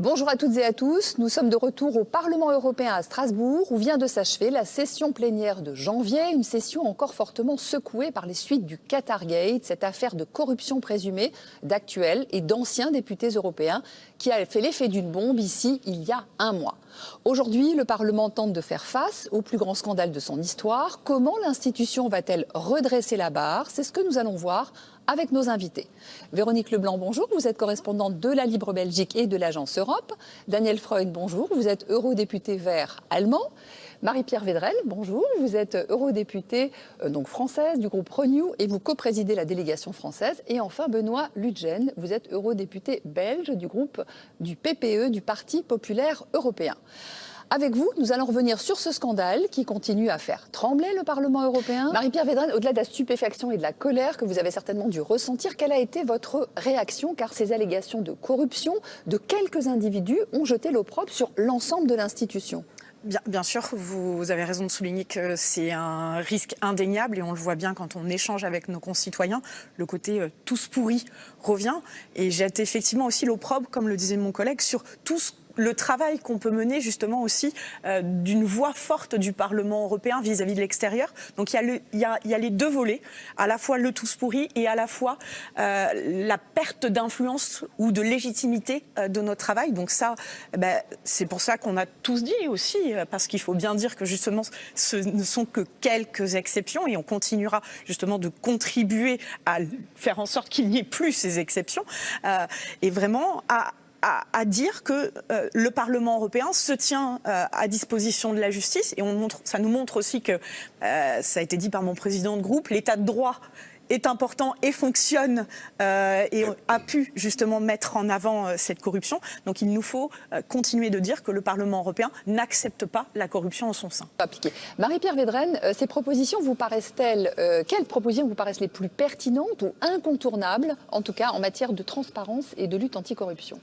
Bonjour à toutes et à tous. Nous sommes de retour au Parlement européen à Strasbourg où vient de s'achever la session plénière de janvier, une session encore fortement secouée par les suites du Qatargate, cette affaire de corruption présumée d'actuels et d'anciens députés européens qui a fait l'effet d'une bombe ici il y a un mois. Aujourd'hui, le Parlement tente de faire face au plus grand scandale de son histoire. Comment l'institution va-t-elle redresser la barre? C'est ce que nous allons voir avec nos invités. Véronique Leblanc, bonjour. Vous êtes correspondante de la Libre Belgique et de l'Agence Europe. Daniel Freud, bonjour. Vous êtes eurodéputé vert allemand. Marie-Pierre Védrel, bonjour. Vous êtes eurodéputée euh, donc française du groupe Renew et vous co-présidez la délégation française. Et enfin, Benoît Ludgen, vous êtes eurodéputé belge du groupe du PPE, du Parti populaire européen. Avec vous, nous allons revenir sur ce scandale qui continue à faire trembler le Parlement européen. Marie-Pierre Védrel, au-delà de la stupéfaction et de la colère que vous avez certainement dû ressentir, quelle a été votre réaction? Car ces allégations de corruption de quelques individus ont jeté l'opprobre sur l'ensemble de l'institution. Bien, sûr, vous avez raison de souligner que c'est un risque indéniable et on le voit bien quand on échange avec nos concitoyens. Le côté euh, tous pourris revient et jette effectivement aussi l'opprobre, comme le disait mon collègue, sur tout ce le travail qu'on peut mener justement aussi euh, d'une voix forte du Parlement européen vis-à-vis de l'extérieur. Donc il y, a les deux volets, à la fois le tous pourri et à la fois euh, la perte d'influence ou de légitimité euh, de notre travail. Donc ça, eh ben, c'est pour ça qu'on a tous dit aussi, parce qu'il faut bien dire que justement ce ne sont que quelques exceptions et on continuera justement de contribuer à faire en sorte qu'il n'y ait plus ces exceptions et vraiment à à, dire que euh, le Parlement européen se tient euh, à disposition de la justice. Et on montre, ça nous montre aussi que, euh, ça a été dit par mon président de groupe, l'état de droit est important et fonctionne euh, et a pu justement mettre en avant euh, cette corruption. Donc il nous faut euh, continuer de dire que le Parlement européen n'accepte pas la corruption en son sein. Marie-Pierre Védrenne, ces propositions vous paraissent-elles, quelles propositions vous paraissent les plus pertinentes ou incontournables, en tout cas en matière de transparence et de lutte anticorruption?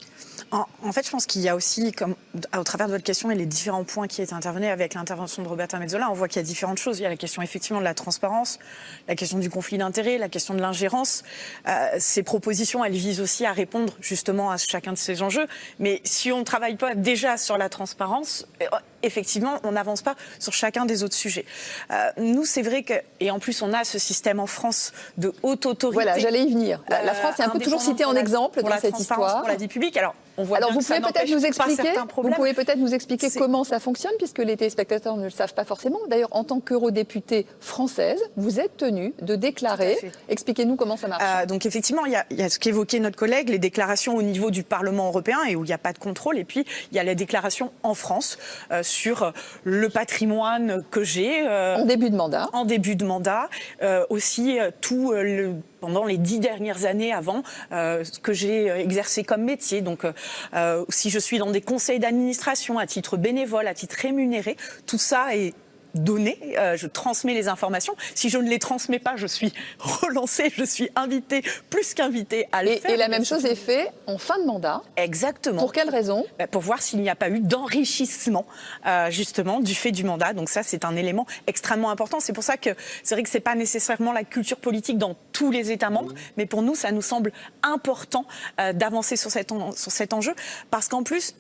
En, en fait, je pense qu'il y a aussi, comme au travers de votre question et les différents points qui étaient intervenus avec l'intervention de Roberta Mezzola, on voit qu'il y a différentes choses. Il y a la question effectivement de la transparence, la question du conflit d'intérêts, la question de l'ingérence. Euh, ces propositions, elles visent aussi à répondre justement à chacun de ces enjeux. Mais si on ne travaille pas déjà sur la transparence, euh, effectivement, on n'avance pas sur chacun des autres sujets. Euh, nous, c'est vrai que, et en plus, on a ce système en France de haute autorité. Voilà, j'allais y venir. La, France est un peu toujours citée en exemple dans cette histoire. Pour la vie publique. Alors, on voit Alors, vous pouvez peut-être nous expliquer. Vous pouvez peut-être nous expliquer comment ça fonctionne, puisque les téléspectateurs ne le savent pas forcément. D'ailleurs, en tant qu'eurodéputée française, vous êtes tenue de déclarer. Expliquez-nous comment ça marche. Euh, donc, effectivement, il y, a, il y a ce qu'évoquait notre collègue, les déclarations au niveau du Parlement européen et où il n'y a pas de contrôle. Et puis, il y a les déclarations en France euh, sur le patrimoine que j'ai. Euh, en début de mandat. En début de mandat. Euh, aussi, euh, tout le pendant les dix dernières années avant euh, ce que j'ai exercé comme métier. Donc, euh, si je suis dans des conseils d'administration à titre bénévole, à titre rémunéré, tout ça est données, euh, je transmets les informations. Si je ne les transmets pas, je suis relancée, je suis invitée, plus qu'invitée à le et, faire. Et la même chose est faite en fin de mandat Exactement. Pour quelle raison? Bah, Pour voir s'il n'y a pas eu d'enrichissement, euh, justement, du fait du mandat. Donc ça, c'est un élément extrêmement important. C'est pour ça que c'est vrai que c'est pas nécessairement la culture politique dans tous les États membres, mmh. mais pour nous, ça nous semble important euh, d'avancer sur, cet sur cet enjeu, parce qu'en plus,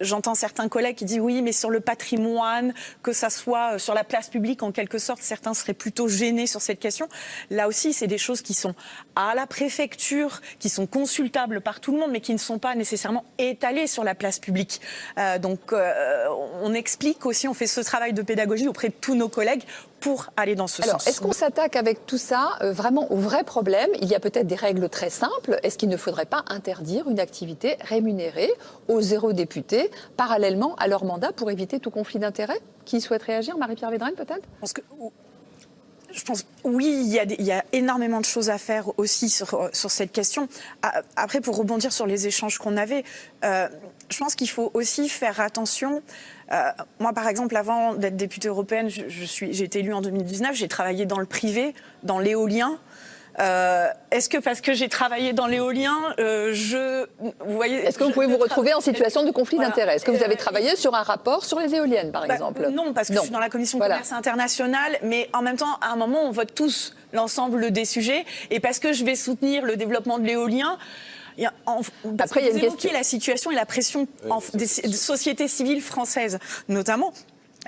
j'entends certains collègues qui disent oui, mais sur le patrimoine, que ça soit euh, sur la place publique, en quelque sorte, certains seraient plutôt gênés sur cette question. Là aussi, c'est des choses qui sont à la préfecture, qui sont consultables par tout le monde, mais qui ne sont pas nécessairement étalées sur la place publique. Euh, donc, euh, on explique aussi, on fait ce travail de pédagogie auprès de tous nos collègues pour aller dans ce Alors, sens. Est-ce qu'on s'attaque avec tout ça euh, vraiment au vrai problème? Il y a peut-être des règles très simples. Est-ce qu'il ne faudrait pas interdire une activité rémunérée aux zéro députés parallèlement à leur mandat pour éviter tout conflit d'intérêts? Qui souhaite réagir? Marie-Pierre Védrine peut-être? Je pense, oui, il y, a énormément de choses à faire aussi sur, sur, cette question. Après, pour rebondir sur les échanges qu'on avait, euh, je pense qu'il faut aussi faire attention. Euh, moi, par exemple, avant d'être députée européenne, j'ai je, été élue en 2019, j'ai travaillé dans le privé, dans l'éolien. Euh, Est-ce que parce que j'ai travaillé dans l'éolien, euh, je, vous voyez, est-ce que vous pouvez vous retrouver en situation de conflit voilà. d'intérêt Est-ce que vous avez travaillé sur un rapport sur les éoliennes, par bah, exemple? Non, parce que non. je suis dans la commission voilà. commerce international, mais en même temps, à un moment, on vote tous l'ensemble des sujets, et parce que je vais soutenir le développement de l'éolien. Il y a- en- parce Après, il y a une question. la situation et la pression en- des, des sociétés civiles françaises, notamment.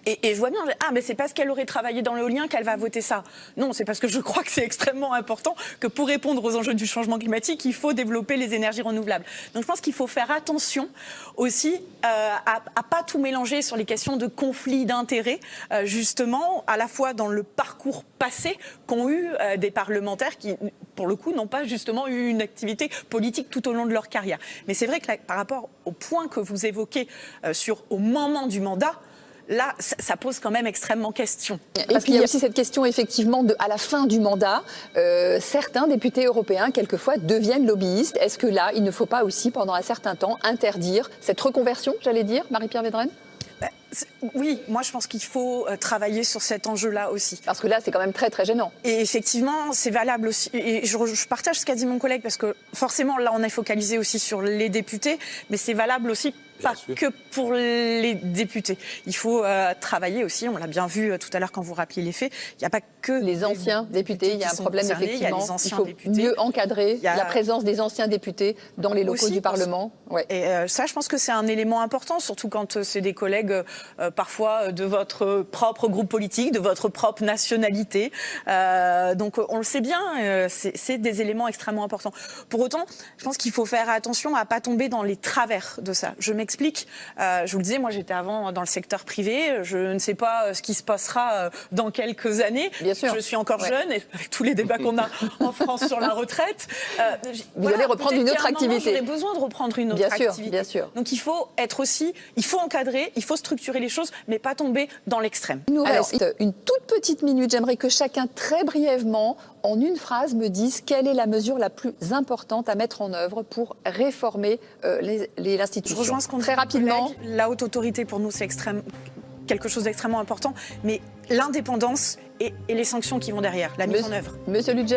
Et, je vois bien, ah, mais c'est parce qu'elle aurait travaillé dans l'éolien qu'elle va voter ça. Non, c'est parce que je crois que c'est extrêmement important que pour répondre aux enjeux du changement climatique, il faut développer les énergies renouvelables. Donc je pense qu'il faut faire attention aussi euh, à, à pas tout mélanger sur les questions de conflit d'intérêts, euh, justement, à la fois dans le parcours passé qu'ont eu euh, des parlementaires qui, pour le coup, n'ont pas justement eu une activité politique tout au long de leur carrière. Mais c'est vrai que par rapport au point que vous évoquez sur au moment du mandat, là, ça, pose quand même extrêmement question. Et puis il y a aussi cette question effectivement de, à la fin du mandat, euh, certains députés européens quelquefois deviennent lobbyistes. Est-ce que là, il ne faut pas aussi pendant un certain temps interdire cette reconversion, j'allais dire, Marie-Pierre Védrenne? Bah, Oui, moi je pense qu'il faut euh, travailler sur cet enjeu-là aussi. Parce que là, c'est quand même très très gênant. Et effectivement, c'est valable aussi. Et je, je partage ce qu'a dit mon collègue parce que forcément, là, on est focalisé aussi sur les députés, mais c'est valable aussi pas sûr. que pour les députés. Il faut euh, travailler aussi. On l'a bien vu euh, tout à l'heure quand vous rappeliez les faits. Il n'y a pas que Les anciens députés, il y a un problème concernés, il y a effectivement. les anciens faut députés. mieux encadrer Il y a- la présence des anciens députés dans les locaux Aussi, du parce- Parlement. Ouais. Et euh, ça, je pense que c'est un élément important, surtout quand euh, c'est des collègues parfois de votre propre groupe politique, de votre propre nationalité. Euh, donc on le sait bien, euh, c'est c'est des éléments extrêmement importants. Pour autant, je pense qu'il faut faire attention à pas tomber dans les travers de ça. Je m'explique. Euh, je vous le disais, moi j'étais avant dans le secteur privé. Je ne sais pas euh, ce qui se passera euh, dans quelques années. Bien sûr. Je suis encore Ouais. jeune et avec tous les débats qu'on a en France sur la retraite. Vous allez reprendre une autre activité. J'aurais besoin de reprendre une autre Bien sûr, activité. bien sûr. Donc il faut être aussi, il faut encadrer, il faut structurer les choses, mais pas tomber dans l'extrême. Il nous Alors, reste une toute petite minute. J'aimerais que chacun, très brièvement, en une phrase, me dise quelle est la mesure la plus importante à mettre en œuvre pour réformer euh, les- les- je l'institution. rejoins ce qu'on dit Très rapidement. La haute autorité pour nous c'est extrême, quelque chose d'extrêmement important, mais l'indépendance et, et les sanctions qui vont derrière, la mise Monsieur- en œuvre. Monsieur Ludger.